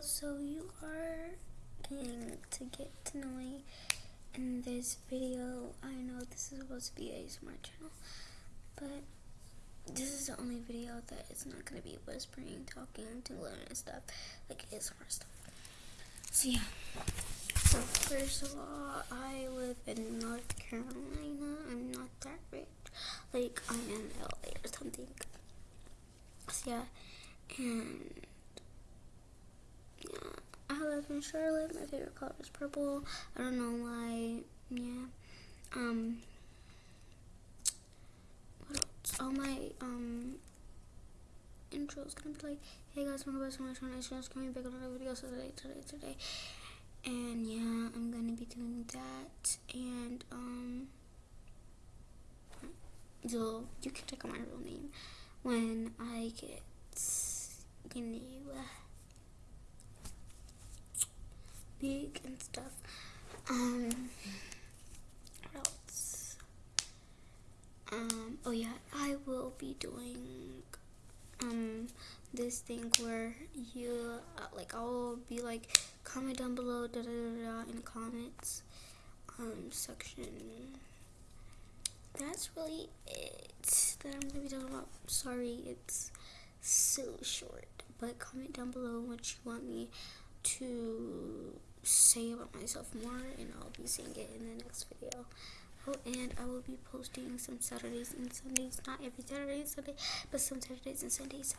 So you are getting to get to know me in this video. I know this is supposed to be a ASMR channel, but this is the only video that it's not gonna be whispering, talking, tingling, and stuff like ASMR stuff. So yeah. So first of all, I live in North Carolina. I'm not that rich. Like I'm in LA or something. So yeah, and in Charlotte. My favorite color is purple. I don't know why. Yeah. Um. What else? All my um intro is gonna be like, hey guys, welcome back to my channel. It's just coming back on another video today, today, today. And yeah, I'm gonna be doing that. And um, so you can check out my real name when I get you know big and stuff. Um, what else? Um, oh yeah, I will be doing um this thing where you uh, like I'll be like comment down below da da da, da in the comments um section. That's really it that I'm gonna be talking about. Sorry, it's so short, but comment down below what you want me to say about myself more, and I'll be saying it in the next video. Oh, and I will be posting some Saturdays and Sundays, not every Saturday and Sunday, but some Saturdays and Sundays.